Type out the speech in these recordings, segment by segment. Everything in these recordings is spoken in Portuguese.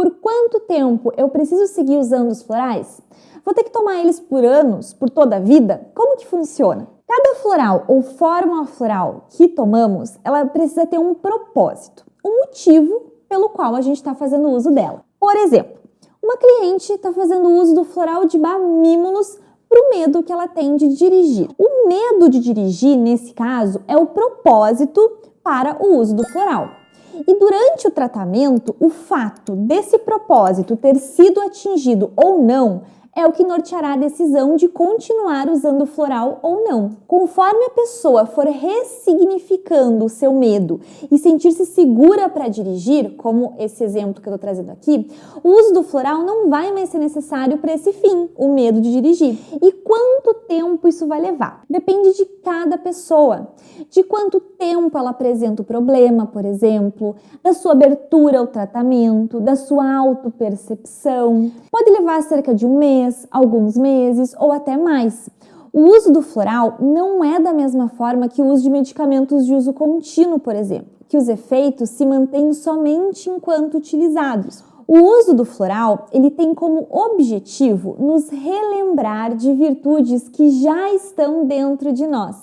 Por quanto tempo eu preciso seguir usando os florais? Vou ter que tomar eles por anos, por toda a vida? Como que funciona? Cada floral ou fórmula floral que tomamos, ela precisa ter um propósito, um motivo pelo qual a gente está fazendo uso dela. Por exemplo, uma cliente está fazendo uso do floral de Bamímonos para o medo que ela tem de dirigir. O medo de dirigir, nesse caso, é o propósito para o uso do floral. E durante o tratamento, o fato desse propósito ter sido atingido ou não é o que norteará a decisão de continuar usando floral ou não. Conforme a pessoa for ressignificando o seu medo e sentir-se segura para dirigir, como esse exemplo que eu estou trazendo aqui, o uso do floral não vai mais ser necessário para esse fim, o medo de dirigir. E quanto tempo isso vai levar? Depende de cada pessoa, de quanto tempo ela apresenta o problema, por exemplo, da sua abertura ao tratamento, da sua autopercepção. Pode levar cerca de um mês alguns meses ou até mais. O uso do floral não é da mesma forma que o uso de medicamentos de uso contínuo, por exemplo, que os efeitos se mantêm somente enquanto utilizados. O uso do floral, ele tem como objetivo nos relembrar de virtudes que já estão dentro de nós,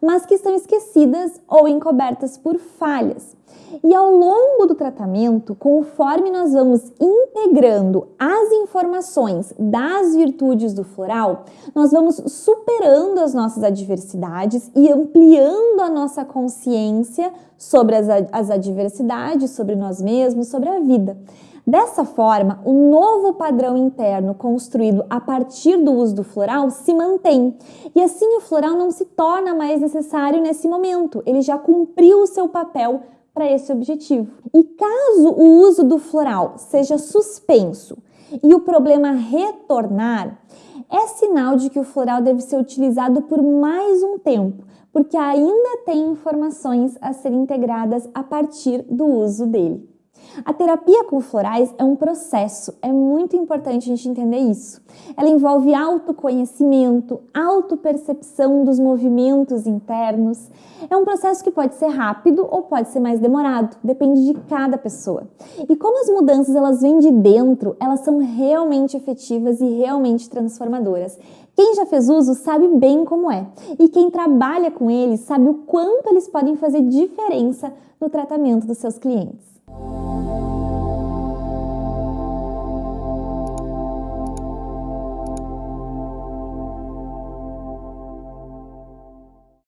mas que estão esquecidas ou encobertas por falhas. E ao longo do tratamento, conforme nós vamos integrando as informações das virtudes do floral, nós vamos superando as nossas adversidades e ampliando a nossa consciência sobre as, as adversidades, sobre nós mesmos, sobre a vida. Dessa forma, o novo padrão interno construído a partir do uso do floral se mantém. E assim o floral não se torna mais necessário nesse momento, ele já cumpriu o seu papel para esse objetivo. E caso o uso do floral seja suspenso e o problema retornar, é sinal de que o floral deve ser utilizado por mais um tempo, porque ainda tem informações a serem integradas a partir do uso dele. A terapia com florais é um processo, é muito importante a gente entender isso. Ela envolve autoconhecimento, autopercepção dos movimentos internos. É um processo que pode ser rápido ou pode ser mais demorado, depende de cada pessoa. E como as mudanças elas vêm de dentro, elas são realmente efetivas e realmente transformadoras. Quem já fez uso sabe bem como é, e quem trabalha com eles sabe o quanto eles podem fazer diferença no tratamento dos seus clientes.